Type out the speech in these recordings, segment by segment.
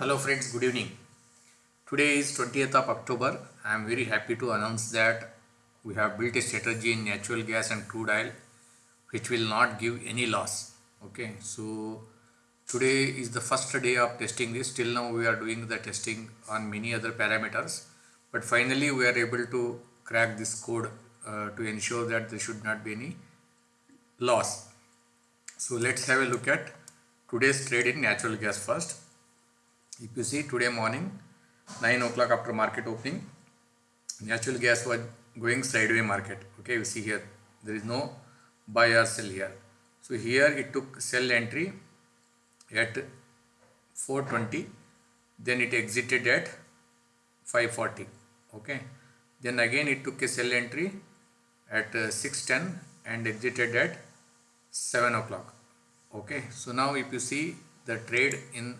Hello friends, good evening. Today is 20th of October. I am very happy to announce that we have built a strategy in natural gas and crude oil which will not give any loss. Okay, so today is the first day of testing this. Till now we are doing the testing on many other parameters, but finally we are able to crack this code uh, to ensure that there should not be any loss. So let's have a look at today's trade in natural gas first. If you see today morning 9 o'clock after market opening natural gas was going sideways market. Okay you see here there is no buy or sell here. So here it took sell entry at 420 then it exited at 540 okay then again it took a sell entry at uh, 610 and exited at 7 o'clock. Okay so now if you see the trade in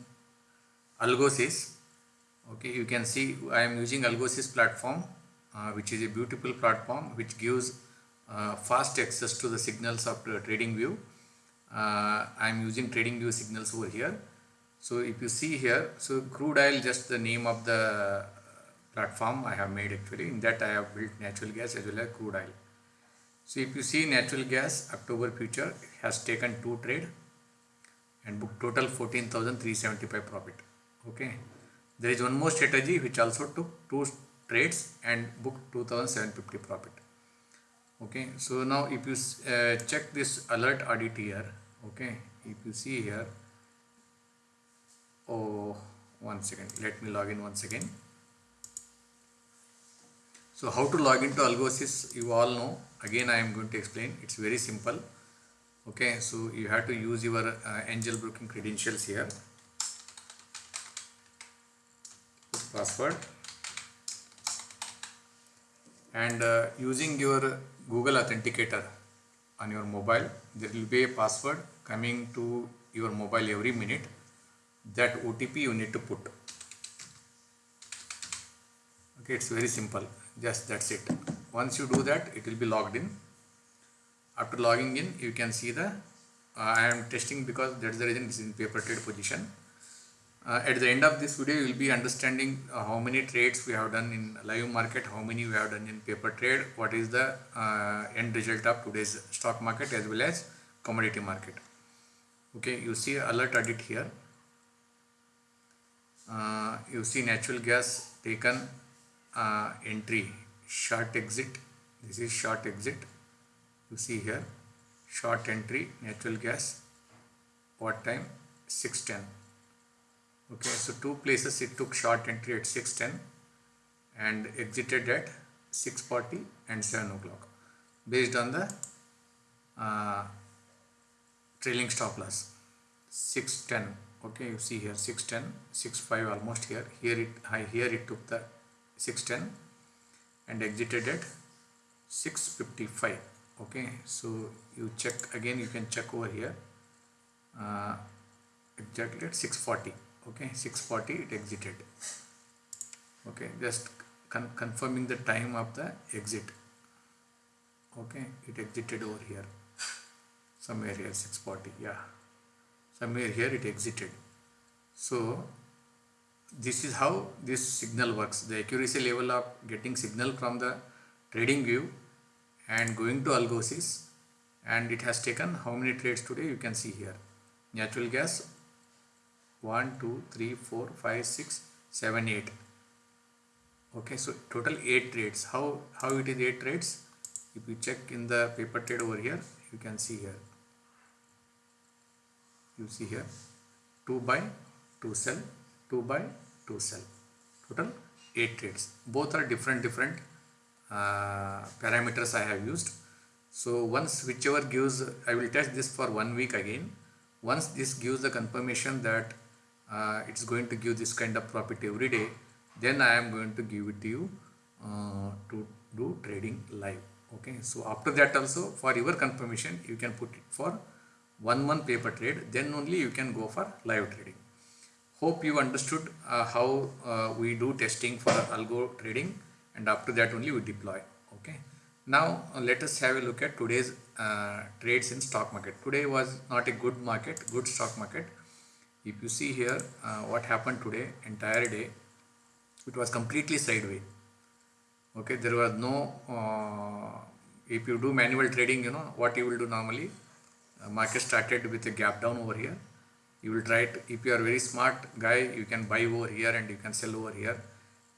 algosys. Okay you can see i am using algosys platform uh, which is a beautiful platform which gives uh, fast access to the signals of trading view. Uh, i am using trading view signals over here. So if you see here so crude oil just the name of the platform i have made actually. In that i have built natural gas as well as crude oil. So if you see natural gas october future has taken two trade and booked total 14375 profit okay. There is one more strategy which also took two trades and booked 2750 profit. Okay. So now if you uh, check this alert audit here okay if you see here oh one second let me log in once again so how to log into algosys you all know. Again i am going to explain. It's very simple. Okay. So you have to use your uh, angel broking credentials here password. And uh, using your google authenticator on your mobile there will be a password coming to your mobile every minute that otp you need to put. Okay it's very simple. Just that's it. Once you do that it will be logged in. After logging in you can see the uh, i am testing because that's the reason it's in paper trade position uh, at the end of this video, you will be understanding uh, how many trades we have done in live market, how many we have done in paper trade, what is the uh, end result of today's stock market as well as commodity market. Okay, you see alert audit here. Uh, you see natural gas taken uh, entry, short exit. This is short exit. You see here, short entry, natural gas. What time? 610 okay so two places it took short entry at 610 and exited at 640 and 7 o'clock based on the uh, trailing stop loss. 610 okay you see here 610 65 almost here. Here it high here it took the 610 and exited at 655 okay. So you check again you can check over here uh, exactly at 640 okay 640 it exited. Okay just con confirming the time of the exit. Okay it exited over here. Somewhere here 640 yeah. Somewhere here it exited. So this is how this signal works. The accuracy level of getting signal from the trading view and going to algosys and it has taken how many trades today? You can see here. Natural gas 1 2 3 4 5 6 7 8 okay so total 8 trades how how it is 8 trades if you check in the paper trade over here you can see here. You see here. 2 buy 2 sell 2 buy 2 sell total 8 trades both are different different uh, parameters I have used. So once whichever gives I will test this for one week again. Once this gives the confirmation that uh, it's going to give this kind of profit every day then I am going to give it to you uh, to do trading live. Okay? So after that also for your confirmation you can put it for one month paper trade then only you can go for live trading. Hope you understood uh, how uh, we do testing for algo trading and after that only we deploy. Okay? Now uh, let us have a look at today's uh, trades in stock market. Today was not a good market good stock market if you see here uh, what happened today entire day it was completely sideways. Okay there was no uh, if you do manual trading you know what you will do normally uh, market started with a gap down over here. You will try it. If you are very smart guy you can buy over here and you can sell over here.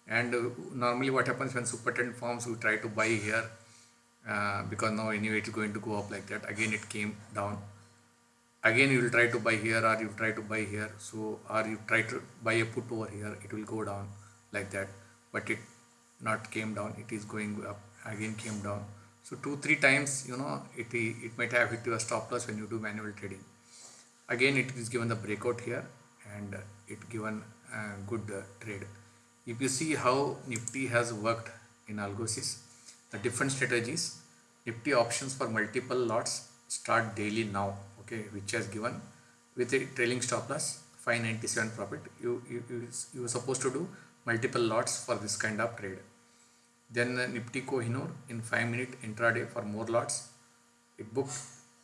And uh, normally what happens when super trend forms we try to buy here uh, because now anyway it is going to go up like that. Again it came down again you will try to buy here or you try to buy here. So or you try to buy a put over here it will go down like that. But it not came down it is going up. Again came down. So two three times you know it it might have hit your stop loss when you do manual trading. Again it is given the breakout here and it given a good trade. If you see how nifty has worked in algosys the different strategies nifty options for multiple lots start daily now okay which has given with a trailing stop loss 597 profit. You you, you, you were supposed to do multiple lots for this kind of trade. Then uh, nifty kohinoor in 5 minute intraday for more lots it booked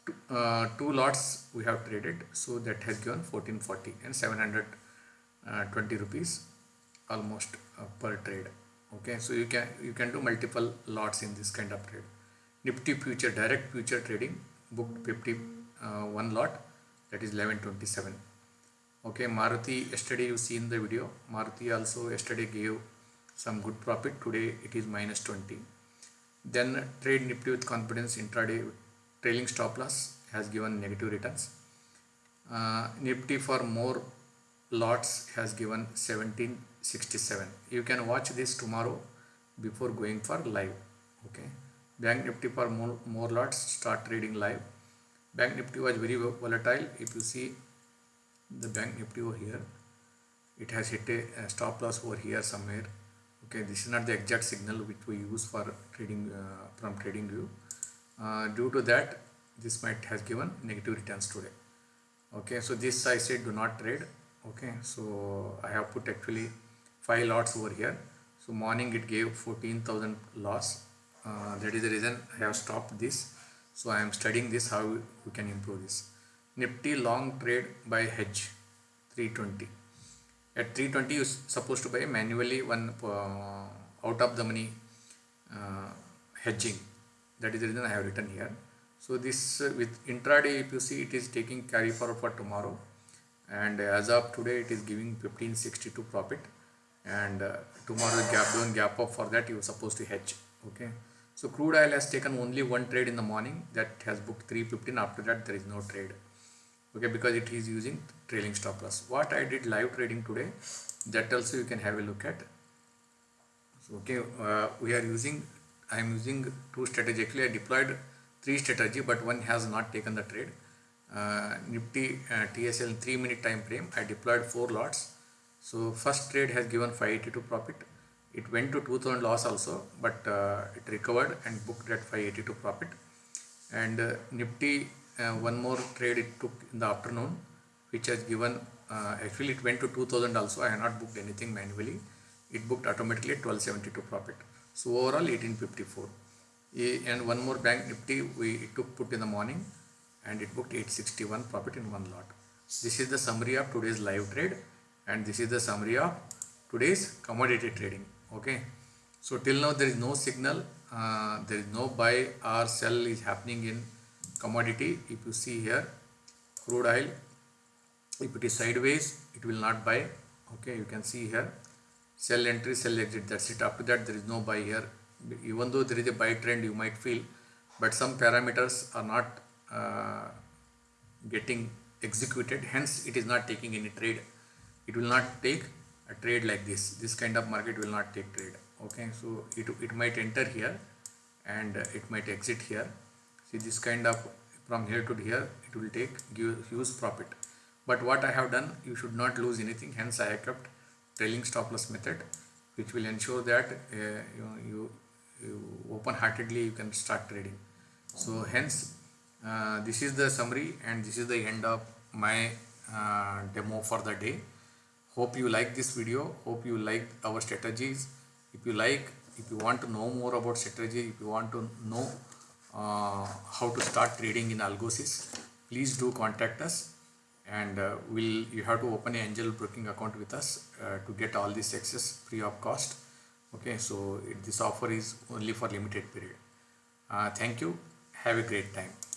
two, uh, two lots we have traded. So that has given 1440 and 720 uh, rupees almost uh, per trade. Okay so you can you can do multiple lots in this kind of trade. Nifty future direct future trading booked 50 uh, one lot that is 1127 okay maruti yesterday you see in the video. Maruti also yesterday gave some good profit. Today it is minus 20 then trade nifty with confidence intraday trailing stop loss has given negative returns. Uh, nifty for more lots has given 1767 you can watch this tomorrow before going for live. Okay bank nifty for more, more lots start trading live bank nifty was very volatile. If you see the bank nifty over here it has hit a, a stop loss over here somewhere. Okay this is not the exact signal which we use for trading uh, from trading view. Uh, due to that this might has given negative returns today. Okay so this i said do not trade. Okay so i have put actually five lots over here. So morning it gave 14000 loss. Uh, that is the reason i have stopped this so I am studying this how we can improve this. Nifty long trade by hedge 320 at 320 you supposed to buy manually one uh, out of the money uh, hedging. That is the reason I have written here. So this uh, with intraday if you see it is taking carry forward for tomorrow. And as of today it is giving 1562 profit. And uh, tomorrow gap down gap up for that you are supposed to hedge. Okay so crude oil has taken only one trade in the morning that has booked 315 after that there is no trade. Okay because it is using trailing stop loss. What I did live trading today that also you can have a look at. So okay uh, we are using I am using two strategy actually I deployed three strategy but one has not taken the trade. Uh, Nifty uh, TSL 3 minute time frame. I deployed 4 lots. So first trade has given 582 profit it went to 2000 loss also but uh, it recovered and booked at 582 profit. And uh, nifty uh, one more trade it took in the afternoon which has given uh, actually it went to 2000 also. I have not booked anything manually. It booked automatically 1272 profit. So overall 1854 and one more bank nifty we it took put in the morning and it booked 861 profit in one lot. This is the summary of today's live trade and this is the summary of today's commodity trading okay. So till now there is no signal. Uh, there is no buy or sell is happening in commodity. If you see here crude oil if it is sideways it will not buy. Okay you can see here. Sell entry sell exit that's it. After that there is no buy here. Even though there is a buy trend you might feel but some parameters are not uh, getting executed. Hence it is not taking any trade. It will not take a trade like this this kind of market will not take trade okay? So it, it might enter here and it might exit here. See this kind of from here to here it will take give huge profit. But what I have done you should not lose anything. Hence I have kept trailing stop loss method which will ensure that uh, you, you, you open heartedly you can start trading. So hence uh, this is the summary and this is the end of my uh, demo for the day hope you like this video. Hope you like our strategies. If you like if you want to know more about strategy if you want to know uh, how to start trading in algosys please do contact us. And uh, will you have to open an angel broking account with us uh, to get all this access free of cost. Okay so it, this offer is only for limited period. Uh, thank you. Have a great time